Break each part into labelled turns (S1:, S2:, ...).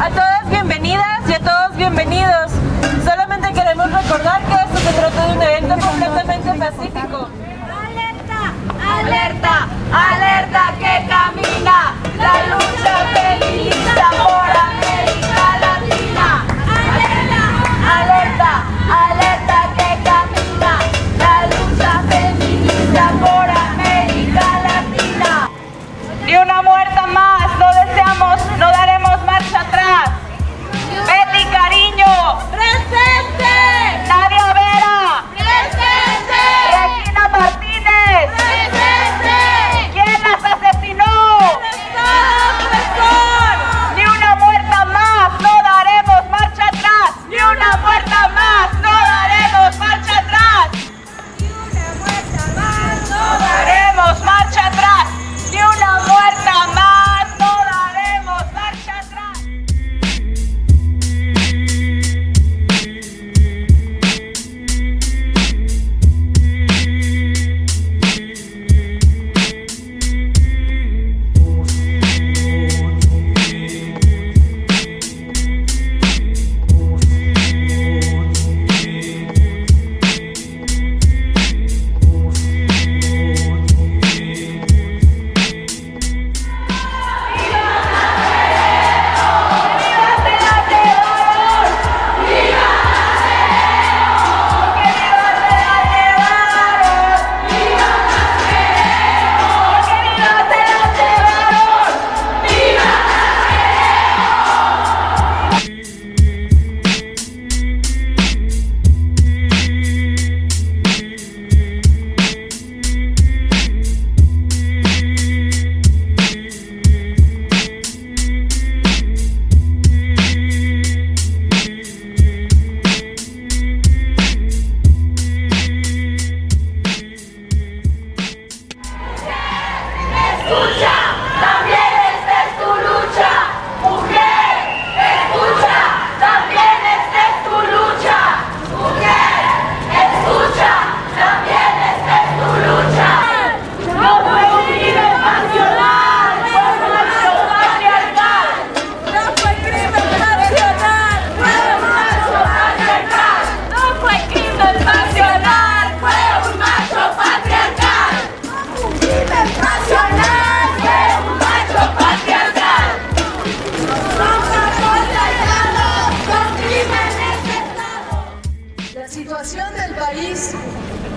S1: A todas bienvenidas y a todos bienvenidos. Solamente queremos recordar que esto se trata de un evento completamente pacífico.
S2: ¡Alerta! ¡Alerta! ¡Alerta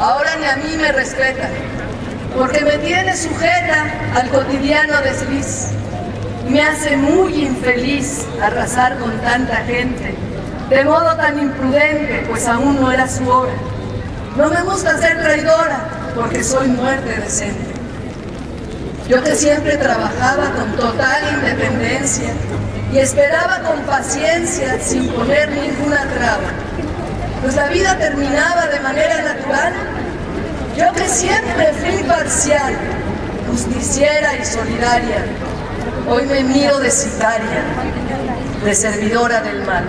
S3: ahora ni a mí me respeta, porque me tiene sujeta al cotidiano desliz. Me hace muy infeliz arrasar con tanta gente, de modo tan imprudente, pues aún no era su hora. No me gusta ser traidora, porque soy muerte decente. Yo que siempre trabajaba con total independencia y esperaba con paciencia sin poner ninguna traba, pues la vida terminaba de manera natural. Yo que siempre fui parcial, justiciera y solidaria, hoy me miro de sicaria, de servidora del mal.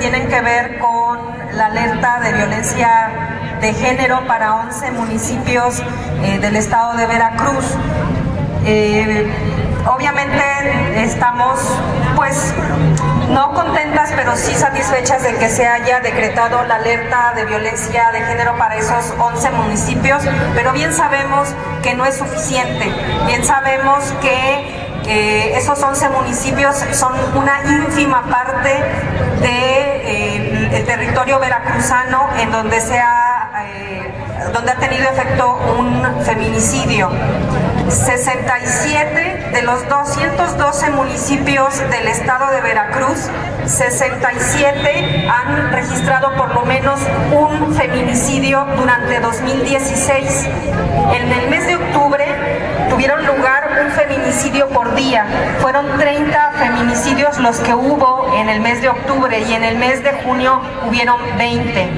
S4: Tienen que ver con la alerta de violencia de género para 11 municipios eh, del estado de Veracruz. Eh, obviamente estamos pues no contentas pero sí satisfechas de que se haya decretado la alerta de violencia de género para esos 11 municipios, pero bien sabemos que no es suficiente, bien sabemos que eh, esos 11 municipios son una ínfima parte del de, eh, territorio veracruzano en donde se ha, eh, donde ha tenido efecto un feminicidio. 67 de los 212 municipios del estado de Veracruz, 67 han registrado por lo menos un feminicidio durante 2016. En el mes de octubre tuvieron lugar un feminicidio por día. Fueron 30 feminicidios los que hubo en el mes de octubre y en el mes de junio hubieron 20.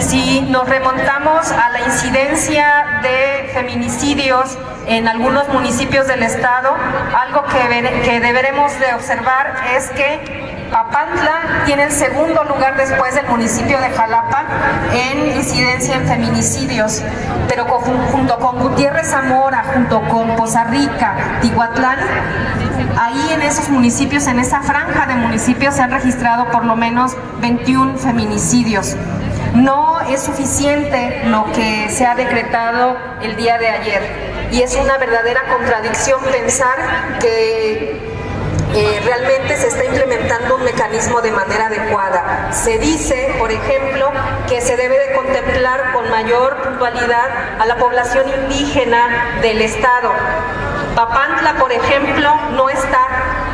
S4: Si nos remontamos a la incidencia de feminicidios en algunos municipios del estado, algo que, que deberemos de observar es que Papantla tiene el segundo lugar después del municipio de Jalapa en incidencia en feminicidios, pero junto con Gutiérrez Zamora, junto con Poza Rica, Tihuatlán, ahí en esos municipios, en esa franja de municipios se han registrado por lo menos 21 feminicidios. No es suficiente lo que se ha decretado el día de ayer y es una verdadera contradicción pensar que eh, realmente se está implementando un mecanismo de manera adecuada. Se dice, por ejemplo, que se debe de contemplar con mayor puntualidad a la población indígena del Estado. Papantla, por ejemplo, no está,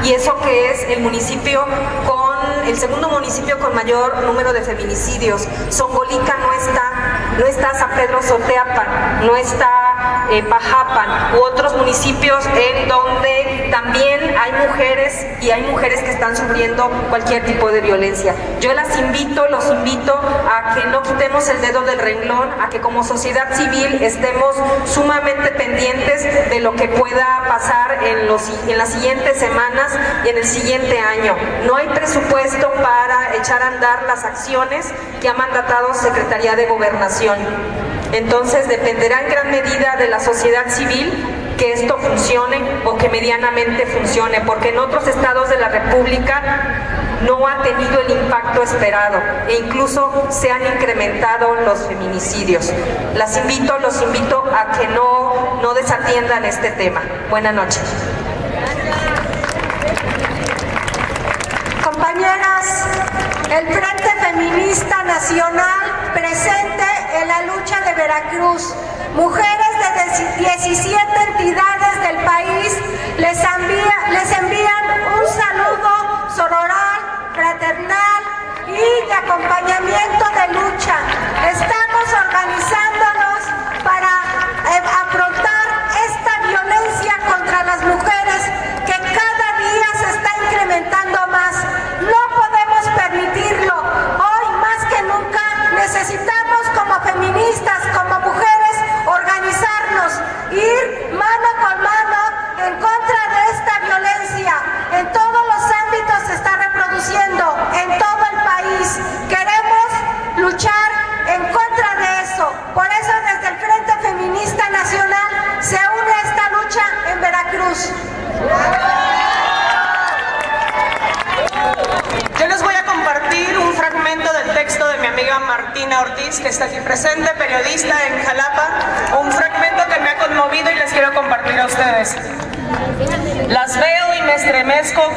S4: y eso que es el municipio con el segundo municipio con mayor número de feminicidios. Songolica no está, no está San Pedro Soteapan, no está eh, Pajapan u otros municipios en donde también hay mujeres y hay mujeres que están sufriendo cualquier tipo de violencia. Yo las invito, los invito a que no quitemos el dedo del renglón, a que como sociedad civil estemos sumamente pendientes de lo que pueda pasar en, los, en las siguientes semanas y en el siguiente año. No hay presupuesto para echar a andar las acciones que ha mandatado Secretaría de Gobernación. Entonces dependerá en gran medida de la sociedad civil que esto funcione o que medianamente funcione, porque en otros estados de la República no ha tenido el impacto esperado e incluso se han incrementado los feminicidios. Las invito, los invito a que no, no desatiendan este tema. Buenas noches.
S5: Compañeras, el Frente Feminista Nacional presente en la lucha de Veracruz. Mujeres de 17 entidades del país les, envía, les envían un saludo sororal, fraternal y de acompañamiento de lucha. Estamos organizándonos para eh, afrontar esta violencia contra las mujeres que cada día se está incrementando más.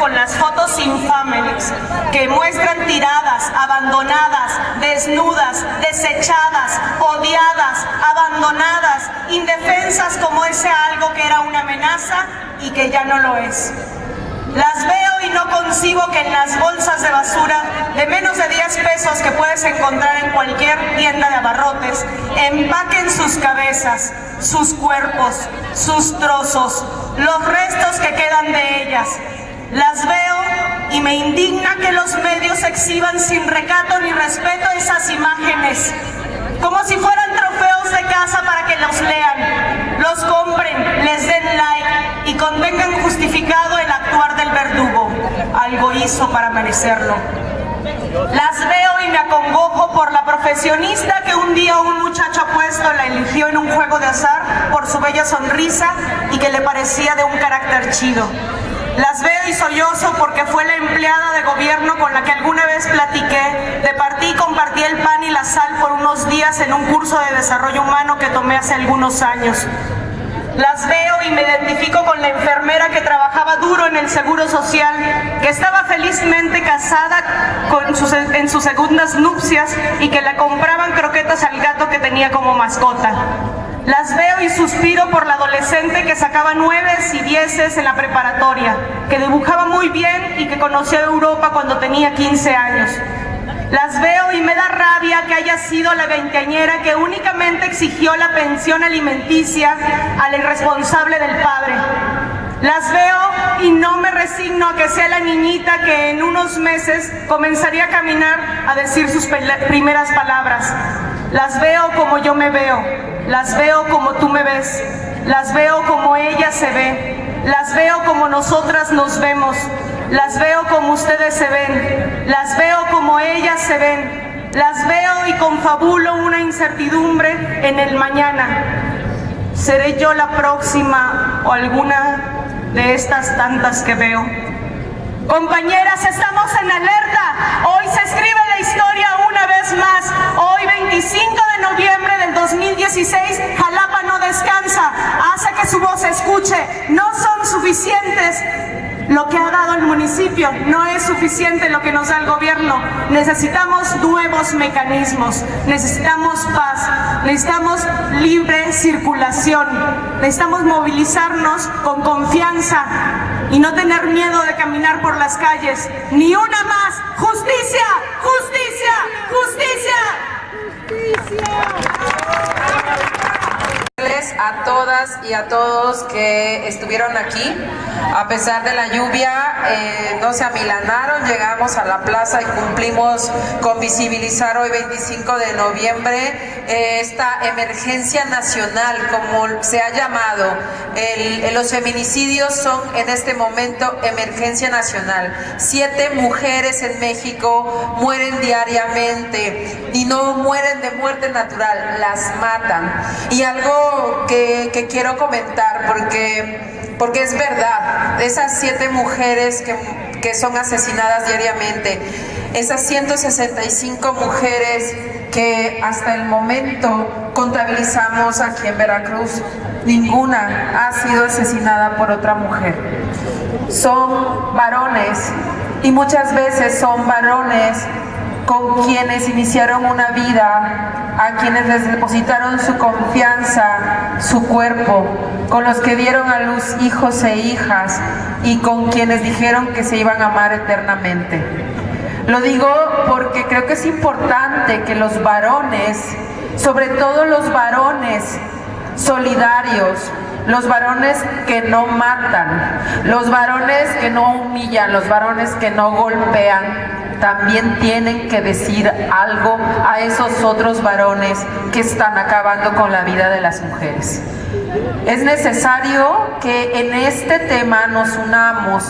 S5: Con
S6: las fotos infames que muestran tiradas, abandonadas, desnudas, desechadas, odiadas, abandonadas, indefensas como ese algo que era una amenaza y que ya no lo es. Las veo y no concibo que en las bolsas de basura de menos de 10 pesos que puedes encontrar en cualquier tienda de abarrotes, empaquen sus cabezas, sus cuerpos, sus trozos, los restos que quedan de ellas. Las veo y me indigna que los medios exhiban sin recato ni respeto esas imágenes, como si fueran trofeos de casa para que los lean, los compren, les den like y convengan justificado el actuar del verdugo. Algo hizo para merecerlo. Las veo y me acongojo por la profesionista que un día un muchacho apuesto la eligió en un juego de azar por su bella sonrisa y que le parecía de un carácter chido. Las veo y sollozo porque fue la empleada de gobierno con la que alguna vez platiqué, de partí y compartí el pan y la sal por unos días en un curso de desarrollo humano que tomé hace algunos años. Las veo y me identifico con la enfermera que trabajaba duro en el Seguro Social, que estaba felizmente casada en sus segundas nupcias y que le compraban croquetas al gato que tenía como mascota. Las suspiro por la adolescente que sacaba nueves y dieces en la preparatoria, que dibujaba muy bien y que conoció Europa cuando tenía 15 años. Las veo y me da rabia que haya sido la veinteañera que únicamente exigió la pensión alimenticia a la irresponsable del padre. Las veo y no me resigno a que sea la niñita que en unos meses comenzaría a caminar a decir sus primeras palabras. Las veo como yo me veo, las veo como tú me ves, las veo como ella se ve, las veo como nosotras nos vemos, las veo como ustedes se ven, las veo como ellas se ven, las veo y confabulo una incertidumbre en el mañana. ¿Seré yo la próxima o alguna de estas tantas que veo? Compañeras, estamos en alerta. Hoy se escribe la historia una vez más. Hoy, 25 noviembre del 2016, Jalapa no descansa. Hace que su voz se escuche. No son suficientes lo que ha dado el municipio. No es suficiente lo que nos da el gobierno. Necesitamos nuevos mecanismos. Necesitamos paz. Necesitamos libre circulación. Necesitamos movilizarnos con confianza y no tener miedo de caminar por las calles. Ni una más. Justicia,
S7: todas y a todos que estuvieron aquí. A pesar de la lluvia, eh, no se amilanaron, llegamos a la plaza y cumplimos con visibilizar hoy 25 de noviembre eh, esta emergencia nacional, como se ha llamado. El- los feminicidios son en este momento emergencia nacional. Siete mujeres en México mueren diariamente y no mueren de muerte natural, las matan. Y algo que, que quiero comentar, porque, porque es verdad, esas siete mujeres que, que son asesinadas diariamente, esas 165 mujeres que hasta el momento contabilizamos aquí en Veracruz, ninguna ha sido asesinada por otra mujer. Son varones y muchas veces son varones con quienes iniciaron una vida, a quienes les depositaron su confianza, su cuerpo, con los que dieron a luz hijos e hijas y con quienes dijeron que se iban a amar eternamente. Lo digo porque creo que es importante que los varones, sobre todo los varones solidarios, los varones que no matan, los varones que no humillan, los varones que no golpean, también tienen que decir algo a esos otros varones que están acabando con la vida de las mujeres. Es necesario que en este tema nos unamos.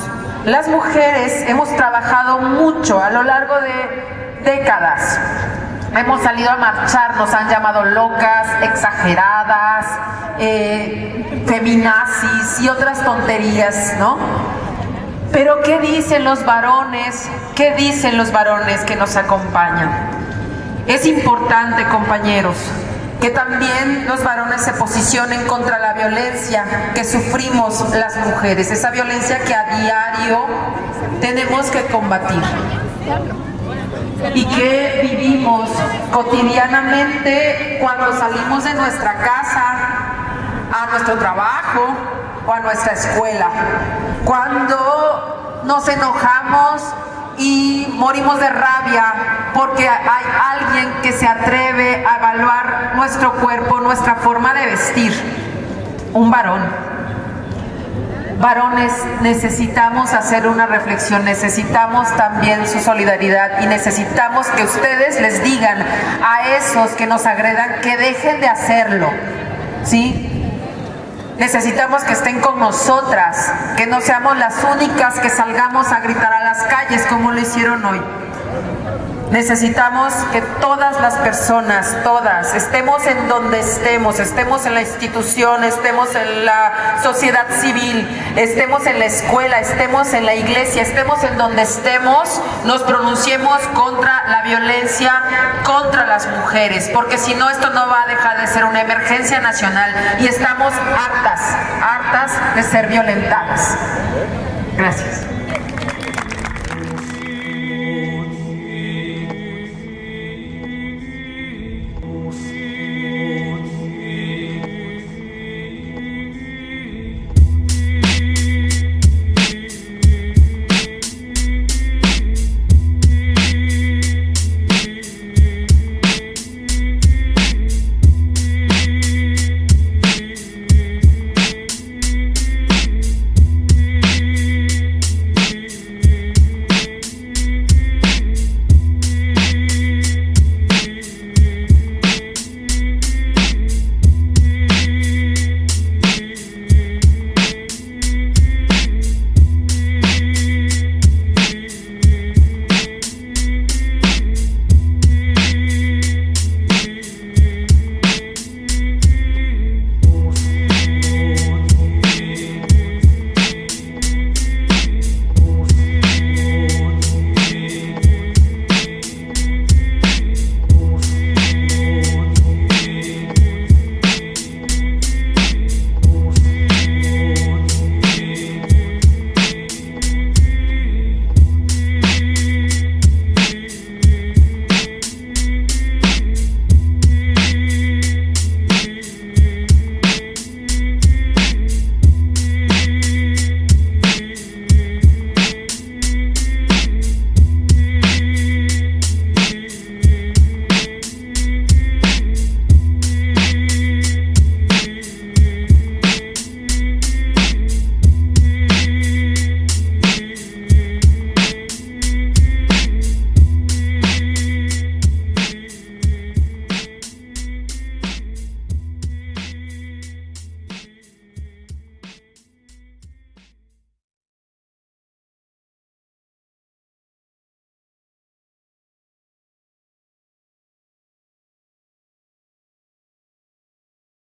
S7: Las mujeres hemos trabajado mucho a lo largo de décadas. Hemos salido a marchar, nos han llamado locas, exageradas, eh, feminazis y otras tonterías, ¿no? Pero ¿qué dicen los varones? ¿Qué dicen los varones que nos acompañan? Es importante, compañeros, que también los varones se posicionen contra la violencia que sufrimos las mujeres, esa violencia que a diario tenemos que combatir y que vivimos cotidianamente cuando salimos de nuestra casa, a nuestro trabajo o a nuestra escuela. Cuando nos enojamos y morimos de rabia porque hay alguien que se atreve a evaluar nuestro cuerpo, nuestra forma de vestir. Un varón. Varones, necesitamos hacer una reflexión, necesitamos también su solidaridad y necesitamos que ustedes les digan a esos que nos agredan que dejen de hacerlo, ¿sí? Necesitamos que estén con nosotras, que no seamos las únicas que salgamos a gritar a las calles como lo hicieron hoy. Necesitamos que todas las personas, todas, estemos en donde estemos, estemos en la institución, estemos en la sociedad civil, estemos en la escuela, estemos en la iglesia, estemos en donde estemos, nos pronunciemos contra la violencia contra las mujeres, porque si no esto no va a dejar de ser una emergencia nacional y estamos hartas, hartas de ser violentadas. Gracias.